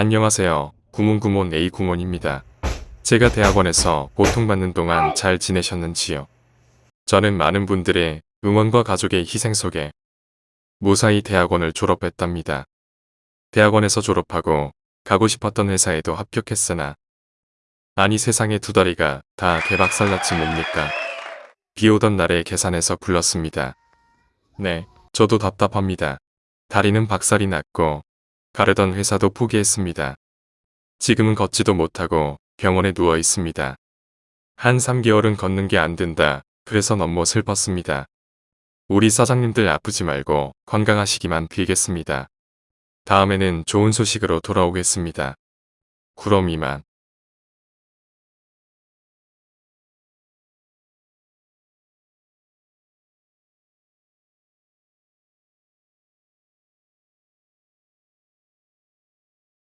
안녕하세요. 구몬구몬 A구몬입니다. 제가 대학원에서 고통받는 동안 잘 지내셨는지요? 저는 많은 분들의 응원과 가족의 희생 속에 무사히 대학원을 졸업했답니다. 대학원에서 졸업하고 가고 싶었던 회사에도 합격했으나 아니 세상에 두 다리가 다 개박살났지 뭡니까? 비 오던 날에 계산해서 굴렀습니다. 네, 저도 답답합니다. 다리는 박살이 났고 가려던 회사도 포기했습니다. 지금은 걷지도 못하고 병원에 누워 있습니다. 한 3개월은 걷는 게 안 된다. 그래서 너무 슬펐습니다. 우리 사장님들 아프지 말고 건강하시기만 빌겠습니다. 다음에는 좋은 소식으로 돌아오겠습니다. 그럼 이만.